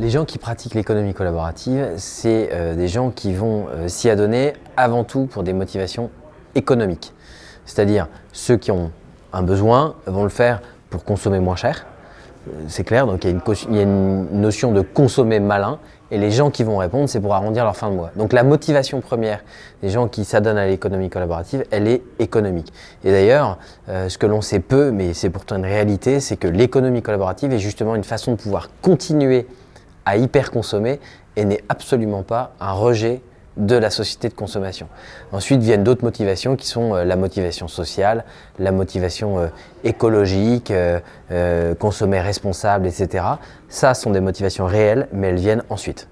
Les gens qui pratiquent l'économie collaborative, c'est euh, des gens qui vont euh, s'y adonner avant tout pour des motivations économiques. C'est-à-dire ceux qui ont un besoin vont le faire pour consommer moins cher, c'est clair, donc il y, a une, notion de consommer malin et les gens qui vont répondre, c'est pour arrondir leur fin de mois. Donc la motivation première des gens qui s'adonnent à l'économie collaborative, elle est économique. Et d'ailleurs, euh, ce que l'on sait peu, mais c'est pourtant une réalité, c'est que l'économie collaborative est justement une façon de pouvoir continuer à hyper consommer et n'est absolument pas un rejet de la société de consommation. Ensuite viennent d'autres motivations qui sont euh, la motivation sociale, la motivation euh, écologique, euh, consommer responsable, etc. Ça sont des motivations réelles, mais elles viennent ensuite.